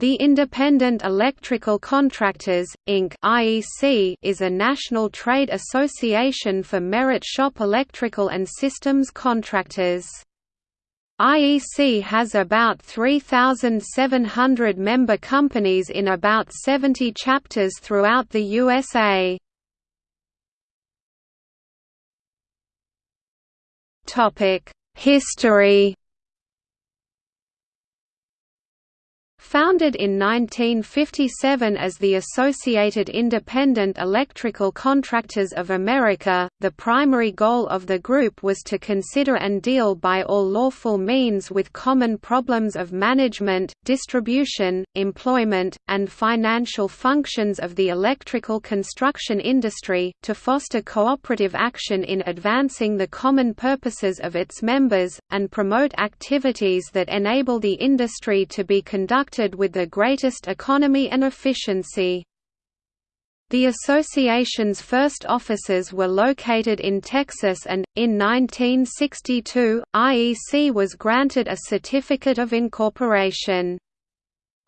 The Independent Electrical Contractors, Inc. IEC is a national trade association for merit shop electrical and systems contractors. IEC has about 3,700 member companies in about 70 chapters throughout the USA. History Founded in 1957 as the Associated Independent Electrical Contractors of America, the primary goal of the group was to consider and deal by all lawful means with common problems of management, distribution, employment, and financial functions of the electrical construction industry, to foster cooperative action in advancing the common purposes of its members, and promote activities that enable the industry to be conducted with the greatest economy and efficiency. The association's first offices were located in Texas and, in 1962, IEC was granted a Certificate of Incorporation.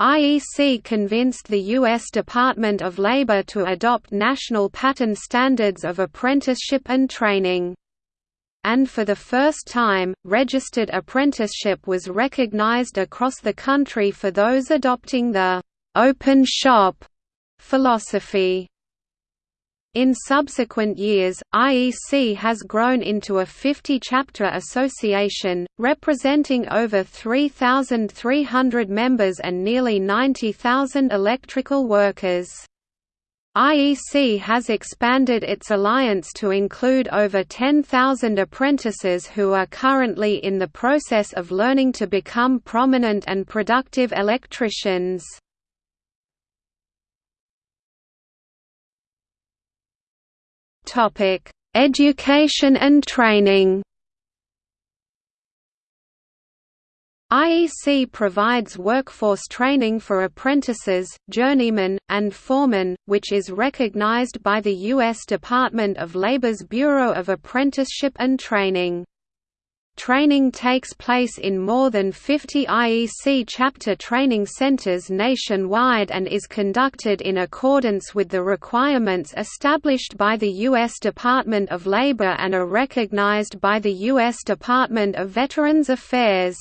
IEC convinced the U.S. Department of Labor to adopt national pattern standards of apprenticeship and training and for the first time, registered apprenticeship was recognized across the country for those adopting the «open shop» philosophy. In subsequent years, IEC has grown into a 50-chapter association, representing over 3,300 members and nearly 90,000 electrical workers. IEC has expanded its alliance to include over 10,000 apprentices who are currently in the process of learning to become prominent and productive electricians. Education and training IEC provides workforce training for apprentices, journeymen, and foremen, which is recognized by the U.S. Department of Labor's Bureau of Apprenticeship and Training. Training takes place in more than 50 IEC chapter training centers nationwide and is conducted in accordance with the requirements established by the U.S. Department of Labor and are recognized by the U.S. Department of Veterans Affairs.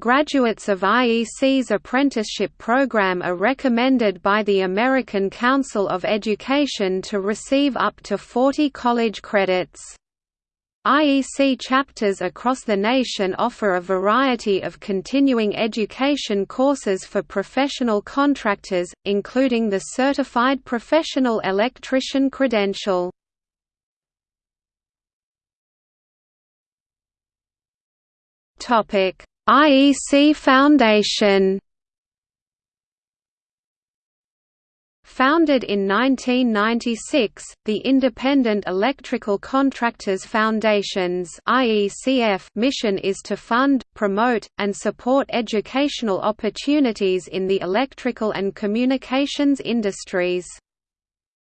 Graduates of IEC's apprenticeship program are recommended by the American Council of Education to receive up to 40 college credits. IEC chapters across the nation offer a variety of continuing education courses for professional contractors, including the Certified Professional Electrician credential. Topic IEC Foundation Founded in 1996, the Independent Electrical Contractors Foundation's mission is to fund, promote, and support educational opportunities in the electrical and communications industries.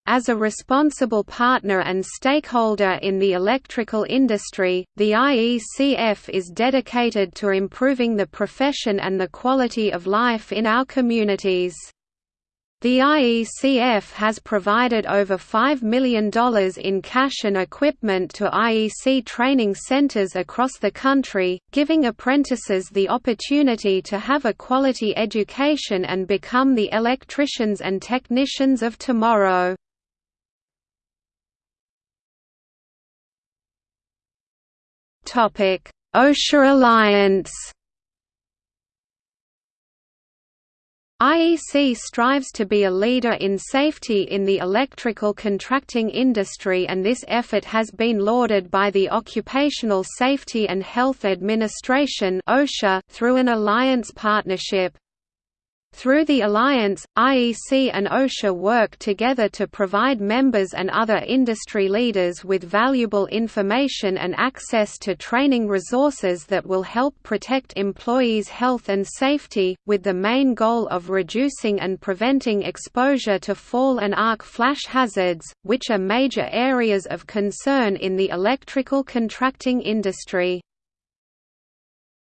As a responsible partner and stakeholder in the electrical industry, the IECF is dedicated to improving the profession and the quality of life in our communities. The IECF has provided over $5 million in cash and equipment to IEC training centers across the country, giving apprentices the opportunity to have a quality education and become the electricians and technicians of tomorrow. OSHA Alliance. IEC strives to be a leader in safety in the electrical contracting industry and this effort has been lauded by the Occupational Safety and Health Administration through an alliance partnership. Through the alliance, IEC and OSHA work together to provide members and other industry leaders with valuable information and access to training resources that will help protect employees' health and safety, with the main goal of reducing and preventing exposure to fall and arc flash hazards, which are major areas of concern in the electrical contracting industry.